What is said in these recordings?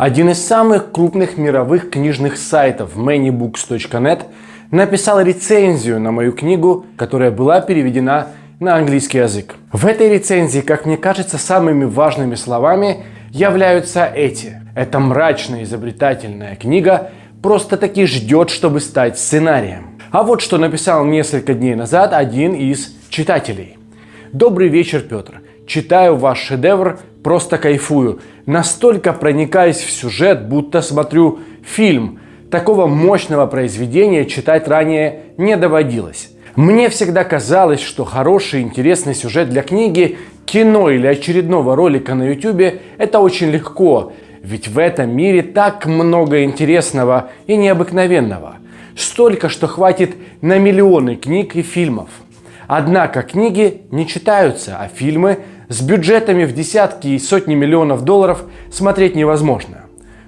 Один из самых крупных мировых книжных сайтов manybooks.net написал рецензию на мою книгу, которая была переведена на английский язык. В этой рецензии, как мне кажется, самыми важными словами являются эти. Эта мрачная изобретательная книга просто-таки ждет, чтобы стать сценарием. А вот что написал несколько дней назад один из читателей. Добрый вечер, Петр. Читаю ваш шедевр, просто кайфую. Настолько проникаюсь в сюжет, будто смотрю фильм. Такого мощного произведения читать ранее не доводилось. Мне всегда казалось, что хороший, интересный сюжет для книги, кино или очередного ролика на YouTube – это очень легко, ведь в этом мире так много интересного и необыкновенного. Столько, что хватит на миллионы книг и фильмов. Однако книги не читаются, а фильмы с бюджетами в десятки и сотни миллионов долларов смотреть невозможно.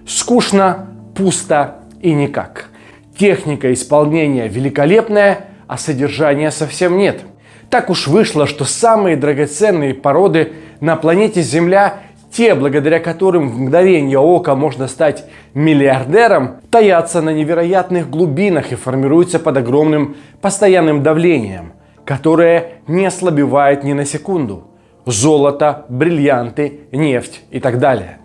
Скучно, пусто и никак. Техника исполнения великолепная, а содержания совсем нет. Так уж вышло, что самые драгоценные породы на планете Земля, те, благодаря которым в мгновение ока можно стать миллиардером, таятся на невероятных глубинах и формируются под огромным постоянным давлением, которое не ослабевает ни на секунду золото, бриллианты, нефть и так далее.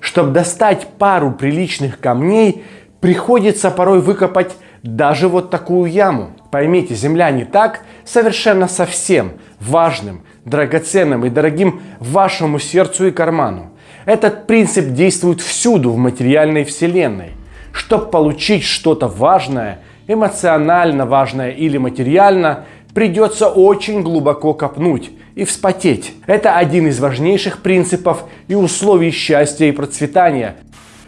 Чтобы достать пару приличных камней, приходится порой выкопать даже вот такую яму. Поймите, земля не так совершенно совсем важным, драгоценным и дорогим вашему сердцу и карману. Этот принцип действует всюду в материальной вселенной. Чтобы получить что-то важное, эмоционально важное или материально, придется очень глубоко копнуть и вспотеть. Это один из важнейших принципов и условий счастья и процветания.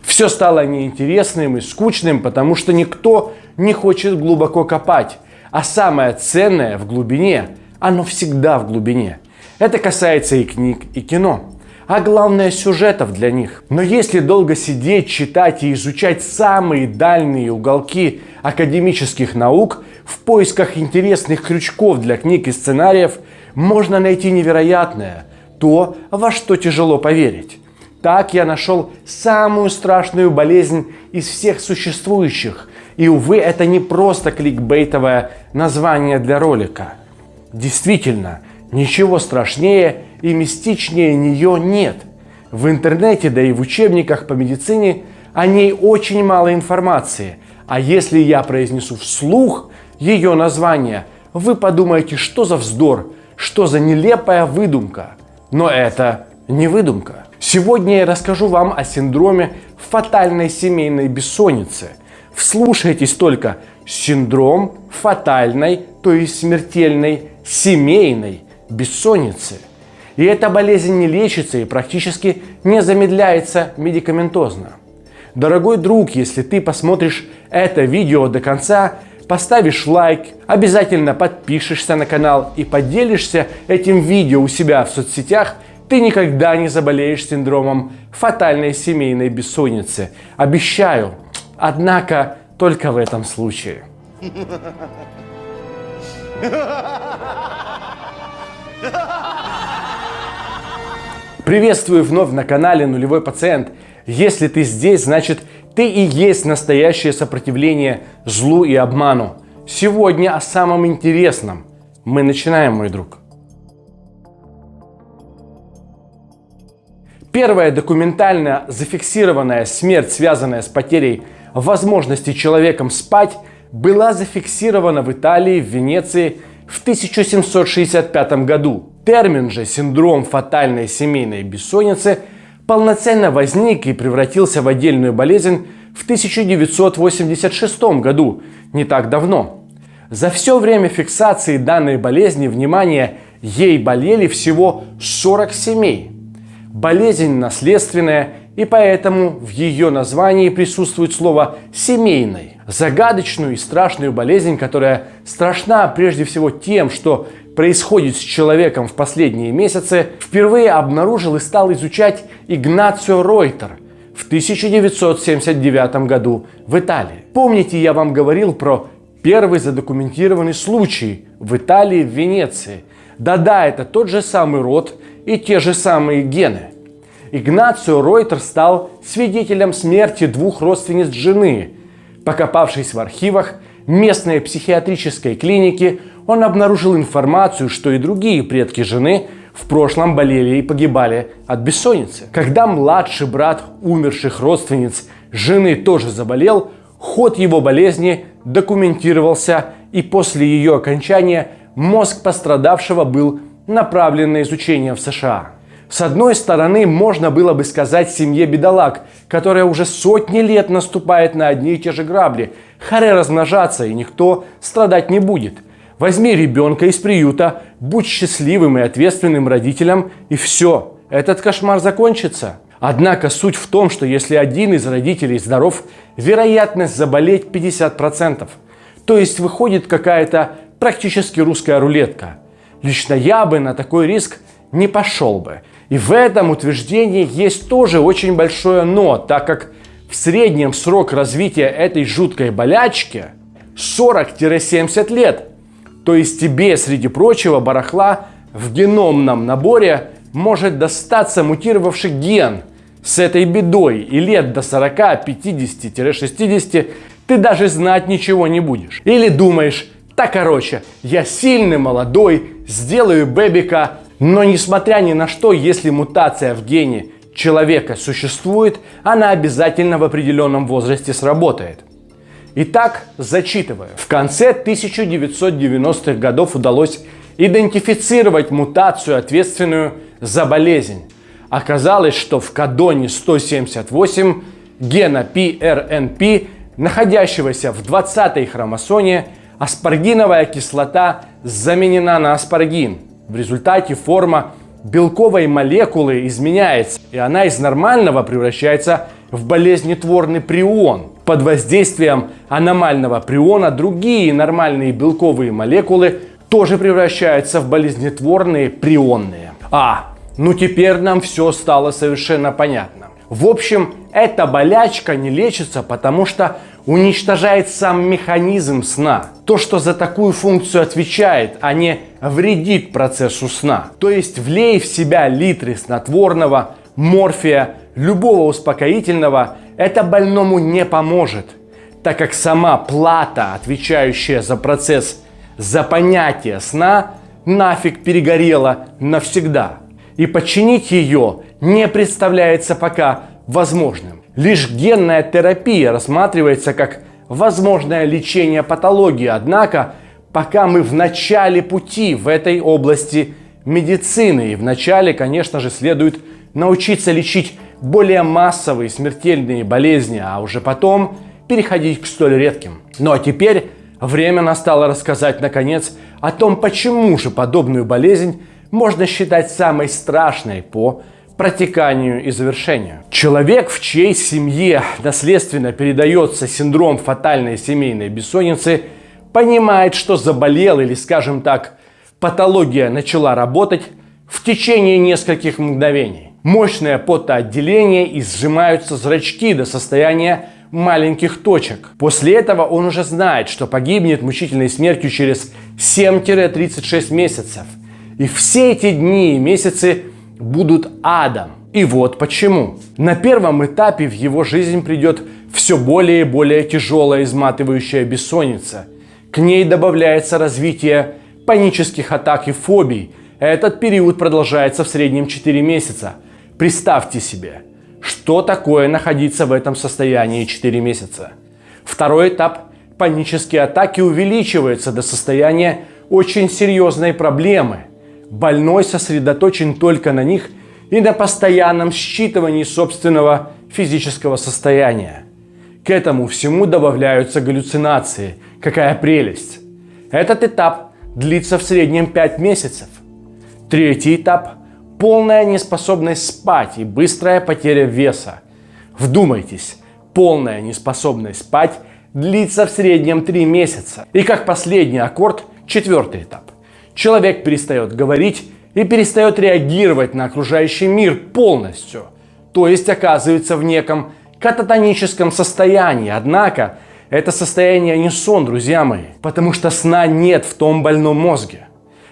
Все стало неинтересным и скучным, потому что никто не хочет глубоко копать. А самое ценное в глубине, оно всегда в глубине. Это касается и книг, и кино. А главное сюжетов для них. Но если долго сидеть, читать и изучать самые дальние уголки академических наук в поисках интересных крючков для книг и сценариев – можно найти невероятное, то, во что тяжело поверить. Так я нашел самую страшную болезнь из всех существующих. И, увы, это не просто кликбейтовое название для ролика. Действительно, ничего страшнее и мистичнее нее нет. В интернете, да и в учебниках по медицине о ней очень мало информации. А если я произнесу вслух ее название, вы подумаете, что за вздор, что за нелепая выдумка. Но это не выдумка. Сегодня я расскажу вам о синдроме фатальной семейной бессонницы. Вслушайтесь только. Синдром фатальной, то есть смертельной семейной бессонницы. И эта болезнь не лечится и практически не замедляется медикаментозно. Дорогой друг, если ты посмотришь это видео до конца, поставишь лайк, обязательно подпишешься на канал и поделишься этим видео у себя в соцсетях, ты никогда не заболеешь синдромом фатальной семейной бессонницы. Обещаю. Однако только в этом случае. Приветствую вновь на канале Нулевой Пациент. Если ты здесь, значит ты и есть настоящее сопротивление злу и обману. Сегодня о самом интересном. Мы начинаем, мой друг. Первая документально зафиксированная смерть, связанная с потерей возможности человеком спать, была зафиксирована в Италии, в Венеции в 1765 году. Термин же синдром фатальной семейной бессонницы – полноценно возник и превратился в отдельную болезнь в 1986 году, не так давно. За все время фиксации данной болезни, внимание, ей болели всего 40 семей. Болезнь наследственная, и поэтому в ее названии присутствует слово «семейной». Загадочную и страшную болезнь, которая страшна прежде всего тем, что происходит с человеком в последние месяцы, впервые обнаружил и стал изучать Игнацио Ройтер в 1979 году в Италии. Помните, я вам говорил про первый задокументированный случай в Италии, в Венеции. Да-да, это тот же самый род и те же самые гены. Игнацио Ройтер стал свидетелем смерти двух родственниц жены. Покопавшись в архивах местной психиатрической клиники, он обнаружил информацию, что и другие предки жены в прошлом болели и погибали от бессонницы. Когда младший брат умерших родственниц жены тоже заболел, ход его болезни документировался, и после ее окончания мозг пострадавшего был направлен на изучение в США. С одной стороны, можно было бы сказать семье бедолаг, которая уже сотни лет наступает на одни и те же грабли. Харе размножаться, и никто страдать не будет. Возьми ребенка из приюта, будь счастливым и ответственным родителем, и все, этот кошмар закончится. Однако суть в том, что если один из родителей здоров, вероятность заболеть 50%. То есть выходит какая-то практически русская рулетка. Лично я бы на такой риск не пошел бы. И в этом утверждении есть тоже очень большое «но», так как в среднем срок развития этой жуткой болячки 40-70 лет. То есть тебе, среди прочего барахла, в геномном наборе может достаться мутировавший ген с этой бедой, и лет до 40, 50-60 ты даже знать ничего не будешь. Или думаешь, так короче, я сильный, молодой, сделаю бэбика, но несмотря ни на что, если мутация в гене человека существует, она обязательно в определенном возрасте сработает. Итак, зачитываю. В конце 1990-х годов удалось идентифицировать мутацию, ответственную за болезнь. Оказалось, что в кадоне 178 гена PRNP, находящегося в 20-й хромосоме, аспаргиновая кислота заменена на аспаргин – в результате форма белковой молекулы изменяется, и она из нормального превращается в болезнетворный прион. Под воздействием аномального приона другие нормальные белковые молекулы тоже превращаются в болезнетворные прионные. А, ну теперь нам все стало совершенно понятно. В общем, эта болячка не лечится, потому что уничтожает сам механизм сна. То, что за такую функцию отвечает, а не вредит процессу сна. То есть влей в себя литры снотворного, морфия, любого успокоительного, это больному не поможет, так как сама плата, отвечающая за процесс, за понятие сна, нафиг перегорела навсегда. И починить ее не представляется пока возможным. Лишь генная терапия рассматривается как возможное лечение патологии, однако пока мы в начале пути в этой области медицины. И вначале, конечно же, следует научиться лечить более массовые смертельные болезни, а уже потом переходить к столь редким. Ну а теперь время настало рассказать, наконец, о том, почему же подобную болезнь можно считать самой страшной по протеканию и завершению. Человек, в чьей семье наследственно передается синдром фатальной семейной бессонницы, понимает, что заболел или, скажем так, патология начала работать в течение нескольких мгновений. Мощное потоотделение и сжимаются зрачки до состояния маленьких точек. После этого он уже знает, что погибнет мучительной смертью через 7-36 месяцев. И все эти дни и месяцы будут адом. И вот почему. На первом этапе в его жизнь придет все более и более тяжелая изматывающая бессонница. К ней добавляется развитие панических атак и фобий. Этот период продолжается в среднем 4 месяца. Представьте себе, что такое находиться в этом состоянии 4 месяца. Второй этап – панические атаки увеличиваются до состояния очень серьезной проблемы – больной сосредоточен только на них и на постоянном считывании собственного физического состояния. К этому всему добавляются галлюцинации. Какая прелесть! Этот этап длится в среднем 5 месяцев. Третий этап – полная неспособность спать и быстрая потеря веса. Вдумайтесь, полная неспособность спать длится в среднем 3 месяца. И как последний аккорд – четвертый этап. Человек перестает говорить и перестает реагировать на окружающий мир полностью. То есть оказывается в неком кататоническом состоянии. Однако это состояние не сон, друзья мои, потому что сна нет в том больном мозге.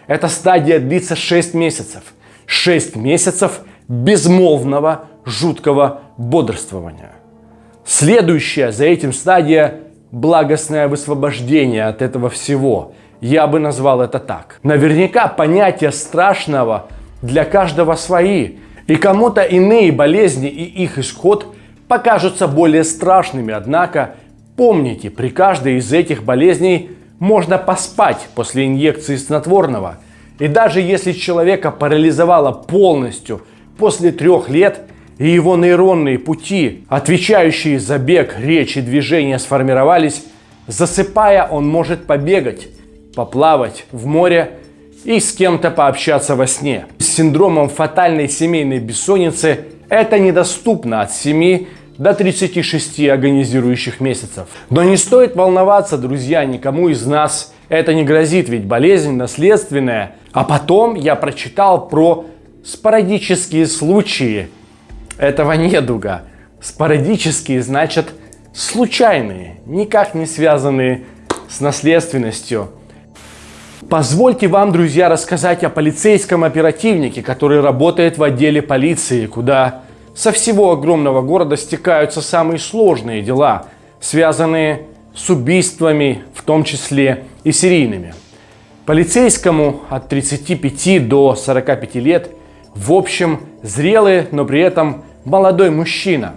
Эта стадия длится 6 месяцев. 6 месяцев безмолвного, жуткого бодрствования. Следующая за этим стадия – благостное высвобождение от этого всего. Я бы назвал это так. Наверняка понятия страшного для каждого свои. И кому-то иные болезни и их исход покажутся более страшными. Однако помните, при каждой из этих болезней можно поспать после инъекции снотворного. И даже если человека парализовало полностью после трех лет, и его нейронные пути, отвечающие за бег, речь и движение, сформировались, засыпая, он может побегать, поплавать в море и с кем-то пообщаться во сне. С синдромом фатальной семейной бессонницы это недоступно от 7 до 36 агонизирующих месяцев. Но не стоит волноваться, друзья, никому из нас это не грозит, ведь болезнь наследственная. А потом я прочитал про спорадические случаи этого недуга. Спорадические значит случайные, никак не связанные с наследственностью. Позвольте вам, друзья, рассказать о полицейском оперативнике, который работает в отделе полиции, куда со всего огромного города стекаются самые сложные дела, связанные с убийствами, в том числе и серийными. Полицейскому от 35 до 45 лет, в общем, зрелый, но при этом молодой мужчина.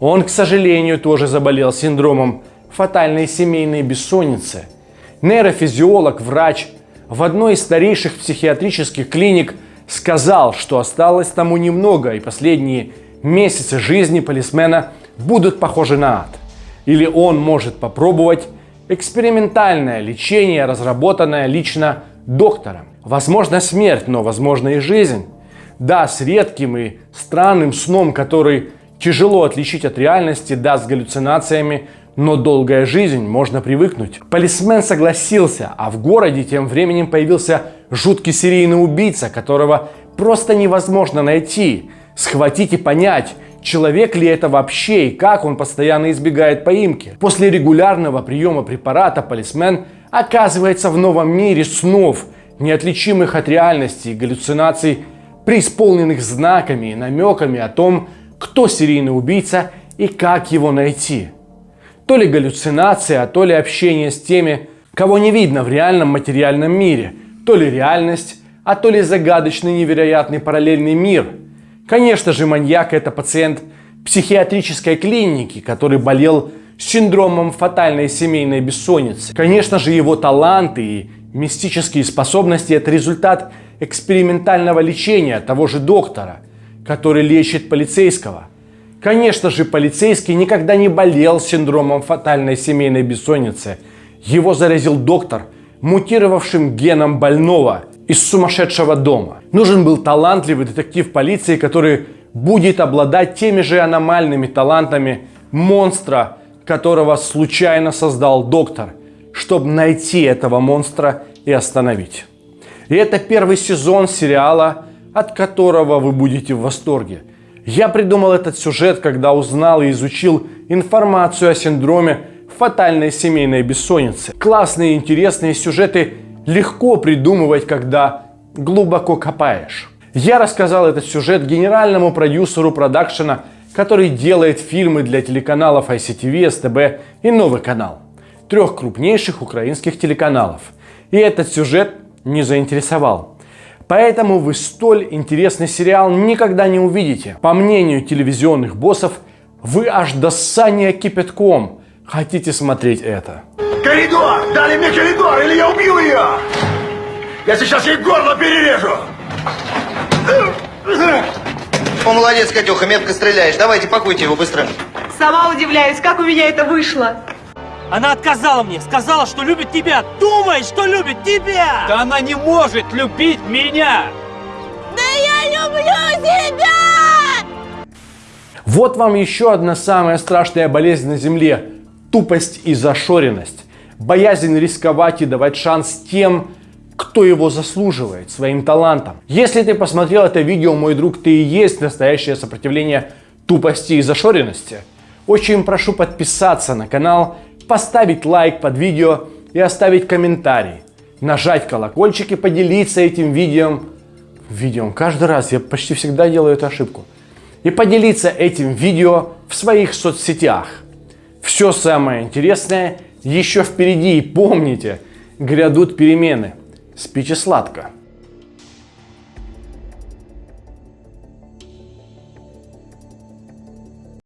Он, к сожалению, тоже заболел синдромом фатальной семейной бессонницы. Нейрофизиолог, врач в одной из старейших психиатрических клиник сказал, что осталось тому немного, и последние месяцы жизни полисмена будут похожи на ад. Или он может попробовать экспериментальное лечение, разработанное лично доктором. Возможно смерть, но возможно и жизнь. Да, с редким и странным сном, который тяжело отличить от реальности, да, с галлюцинациями, но долгая жизнь, можно привыкнуть. Полисмен согласился, а в городе тем временем появился жуткий серийный убийца, которого просто невозможно найти, схватить и понять, человек ли это вообще и как он постоянно избегает поимки. После регулярного приема препарата полисмен оказывается в новом мире снов, неотличимых от реальности и галлюцинаций преисполненных знаками и намеками о том, кто серийный убийца и как его найти. То ли галлюцинация, то ли общение с теми, кого не видно в реальном материальном мире, то ли реальность, а то ли загадочный невероятный параллельный мир. Конечно же, маньяк это пациент психиатрической клиники, который болел синдромом фатальной семейной бессонницы. Конечно же, его таланты и мистические способности – это результат экспериментального лечения того же доктора, который лечит полицейского. Конечно же, полицейский никогда не болел синдромом фатальной семейной бессонницы. Его заразил доктор, мутировавшим геном больного из сумасшедшего дома. Нужен был талантливый детектив полиции, который будет обладать теми же аномальными талантами монстра, которого случайно создал доктор, чтобы найти этого монстра и остановить. И это первый сезон сериала, от которого вы будете в восторге. Я придумал этот сюжет, когда узнал и изучил информацию о синдроме фатальной семейной бессонницы. Классные интересные сюжеты легко придумывать, когда глубоко копаешь. Я рассказал этот сюжет генеральному продюсеру продакшена, который делает фильмы для телеканалов ICTV, СТБ и Новый канал. Трех крупнейших украинских телеканалов. И этот сюжет не заинтересовал. Поэтому вы столь интересный сериал никогда не увидите. По мнению телевизионных боссов, вы аж до ссания кипятком хотите смотреть это. Коридор! Дали мне коридор, или я убью ее! Я сейчас ей горло перережу! О, молодец, Катюха, метко стреляешь. Давайте, пакуйте его быстро. Сама удивляюсь, как у меня это вышло. Она отказала мне, сказала, что любит тебя. Думает, что любит тебя. Да она не может любить меня. Да я люблю тебя! Вот вам еще одна самая страшная болезнь на Земле – тупость и зашоренность. Боязнь рисковать и давать шанс тем, кто его заслуживает, своим талантом. Если ты посмотрел это видео, мой друг, ты и есть настоящее сопротивление тупости и зашоренности. Очень прошу подписаться на канал, поставить лайк под видео и оставить комментарий, нажать колокольчик и поделиться этим видео видео. Каждый раз я почти всегда делаю эту ошибку. И поделиться этим видео в своих соцсетях. Все самое интересное еще впереди. И помните, грядут перемены. Спите сладко.